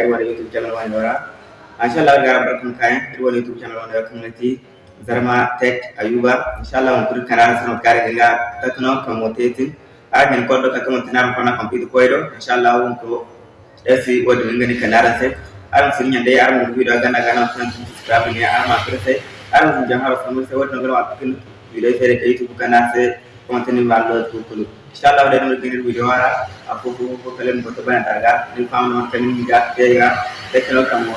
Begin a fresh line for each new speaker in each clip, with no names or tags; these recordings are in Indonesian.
ir wala youtube channel wani wara inshallah gara barkan kayan ir wala youtube channel kan lati zarma tech ayuba inshallah on kur karar sano kare ga takno kamoteti agin kodo ka kamon tanar kona kompito koido inshallah on ko esi wodi ngani kanara se aram sirinya de aram video gana gana tan subscribe ni arma krese aram sun jahara sanu se wodi insha Allah dai mun gidir bu jawara abu bu bu kalen bu taban daga ni fam non tan ni ga te ga de kala kam mo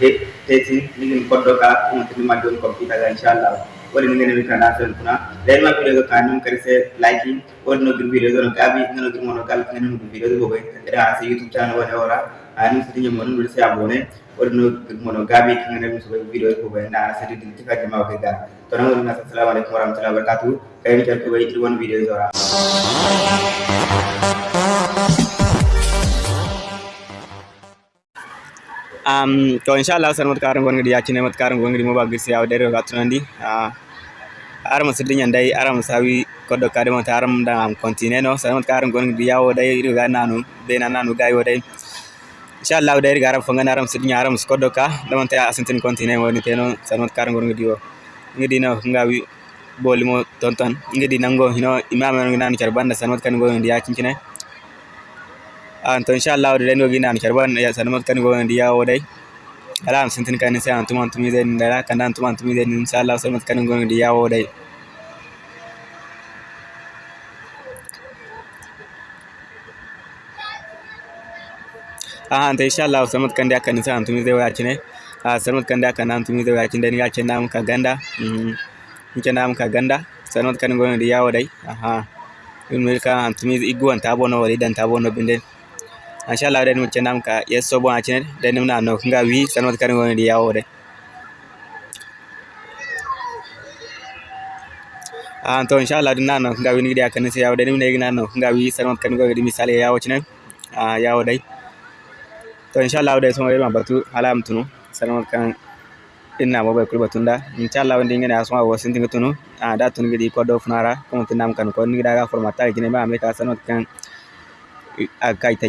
te te tin ni ni koddo ka on tin ma don ko bi daga insha Allah wala ni ngene mi kana tan kuna dai ma video ka ni kare se liking wala no gir video no gabi ngano gir mono gal ngene no video go be da se youtube channel wala wala ani sitin mo no se abone wodi no gini mono gabi ngene no so video go be na se di di ka jama ko ga to na ngona assalamu alaikum warahmatullahi wabarakatuh. Kay ni ko be one video zora um to inshallah san mat karan gon ngidi yacine mat karan gon mo bagir si aw dere gatunandi ah aram sidin yandai aram sawi kodo kade mo taram continue no. San mat karan gon ngidi yawo dai ga nanu be na nanu gayo inshallah dai garam fangan aram sidin aram kodo ka da man ta asintin continue woni teno san mat karan gon ngidi wo ngidi no ngawi boli mo tonton. Ngidi nango hino imam ngani nan charbanda san mat kan gon ngidi yacincine to inshallah da dai no gina an karban ya san mat kan go ndi yawo dai. Ala am sintin kan sai an tuman tumi zai da kan an tuman tumi zai inshallah san mat kan go ndi yawo dai Asante, inshallah Selamat kandi kanisa antumize wachine uh, Selamat Kandya kana antumize wachine ni gache nam kaganda. Mm nke nam kaganda. Selamat kan gono di yawo dai. Aha. In milka antumize igu an tabo no wali dan tabo no binden inshallah dai mu cenam ka yeso bon achine dai nimna no nga wi Selamat kan gono di yawo dai. Ah, an to inshallah din nano nga wi ni dia kanisa yawo dai. Nimna igna no nga wi Selamat kan gono di misale yawo chine ah yawo dai. To inshallah dai so ma batu alam tunu. Sanot kan inna mo bay kulba tunda inshallah ndi ngene asma wo sinti tunu. Ah da tunu gidi ko do funara ko tinam kan ko ni daga formata gine ma me ka sanot kan akai ta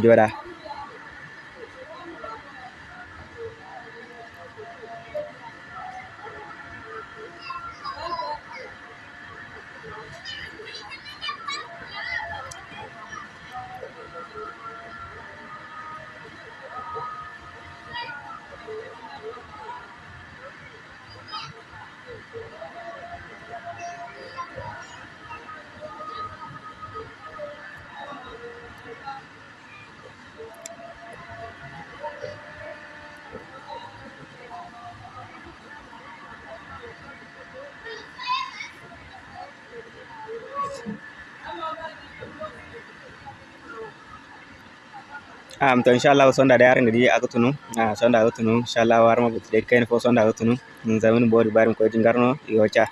am to inshallah sonda da yaran di aga tunu ah sonda aga tunu inshallah warma but de kain fo sonda aga tunu min zamin bori barim ko jingarno yo cha.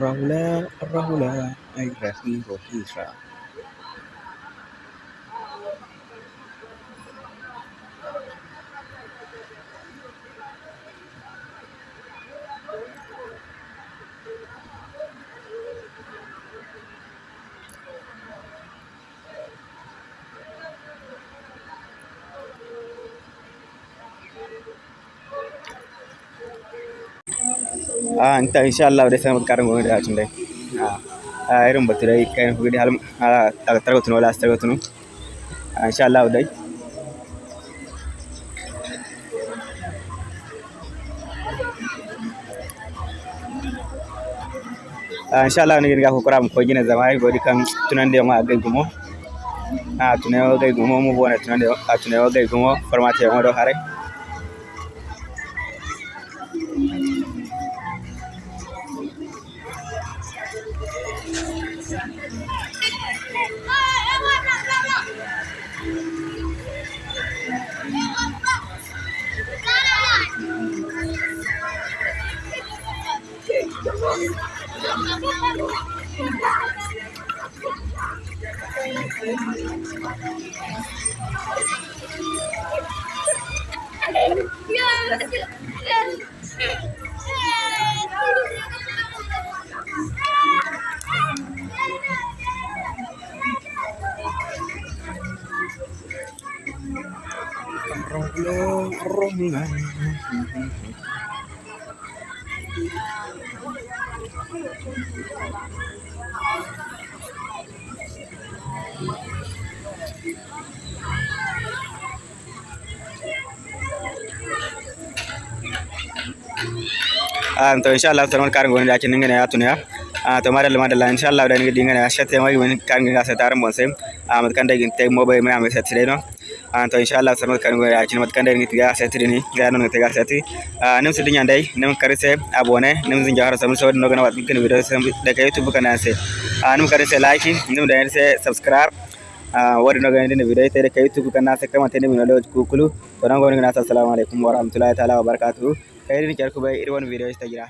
Rahula, Rahula, ay Rahi, ಅಂತ ಇನ್ಶಾಲ್ಲ ಅವ್ರ ಹೆಸರು ಮತ್ತು ಕಾರಂಗ್ ಹೋಗಿರಿ ಆಚುಂಡೆ ಇರಂ ಬರ್ತೀರಿ ಈ ಕೈ ಹೋಗಿರಿ ಹಲ್ ತರಗತನು ಲಾಸ್ಟ್ ತರಗತನು ಇನ್ಶಾಲ್ಲ ಅವ್ರದೈ insha Allah ne ga kokora mu kogina zama ai gori kan tunan da yamma gai gumo a tunan gai gumo Rombongan. ಅಂತ ಇನ್ಶಾಲ್ಲ ತಮ್ಮ ಕಾರ್ಗೊಂಡು ಹಾಕಿ ಹಿಂಗೆ ಆತುನೇ ಆತ ಮಾಡಲ್ಲ ಮಾಡಲ್ಲ ಇನ್ಶಾಲ್ಲ ಅವ್ರು ಹಿಂಗೆ ಹಿಂಗೆ ಶತ್ಯವಾಗಿ ಕಾರ್ಗೆ ಆಸೆ ಆರಂಭ ಸೇಮ್ ಮತ್ತೆ ಕಂಡಾಗಿ ಮೊಬೈಲ್ ಮೇಲೆ ಆಮೇಲೆ ಸತ್ತಿರೇನು anto inshallah sanad kan go yaachin mat kan deni tiga seti deni ga non tiga seti nem sidi nyandai nem karise abone nem zin jahar sam so no gana wat kin video sam daga youtube kana se anem karise like nem da se subscribe wari no gani deni video tere ka youtube kana se kama tene min lo kukulu to nan go ni na assalamu alaikum warahmatullahi taala wabarakatuh kai deni jarku bai irwan video istajira